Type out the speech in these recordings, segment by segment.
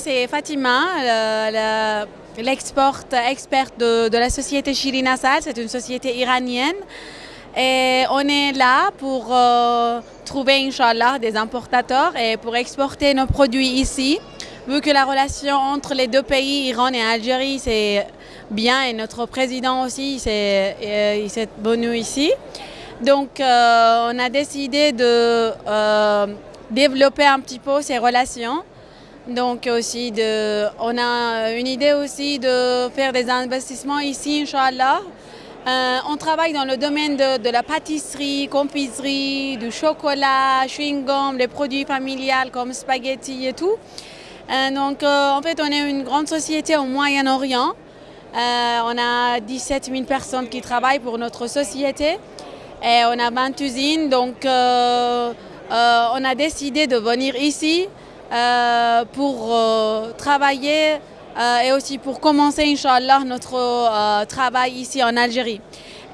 c'est Fatima, l'export experte de, la société Shirina Sal. C'est une société iranienne. Et on est là pour euh, trouver, Inch'Allah, des importateurs et pour exporter nos produits ici. Vu que la relation entre les deux pays, Iran et Algérie, c'est bien et notre président aussi, euh, il s'est venu ici. Donc, euh, on a décidé de développer un petit peu ces relations. Donc aussi, on a une idée aussi de faire des investissements ici, Inch'Allah. Euh, on travaille dans le domaine de, la pâtisserie, confiserie, du chocolat, chewing-gum, les produits familiaux comme spaghetti et tout. Euh, donc euh, en fait, on est une grande société au Moyen-Orient. on a 17 000 personnes qui travaillent pour notre société et on a 20 usines. Donc on a décidé de venir ici pour euh, travailler et aussi pour commencer, Inch'Allah, notre travail ici en Algérie.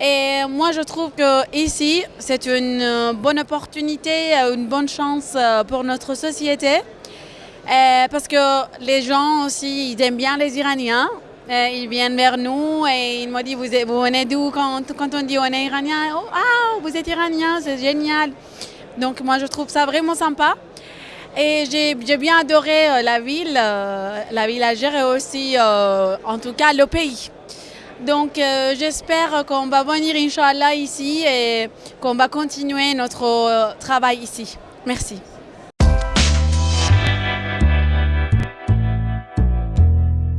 Et moi, je trouve que ici, c'est une bonne opportunité, une bonne chance pour notre société. parce que les gens aussi, ils aiment bien les Iraniens. ils viennent vers nous et ils m'ont dit, vous, vous venez d'où? Quand, quand, on dit on est Iranien oh, Ah, vous êtes Iranien, c'est génial. Donc moi je trouve ça vraiment sympa. Et j'ai bien adoré euh, la ville, euh, la ville Algérie et aussi euh, en tout cas le pays. Donc j'espère qu'on va venir Inch'Allah ici et qu'on va continuer notre travail ici. Merci.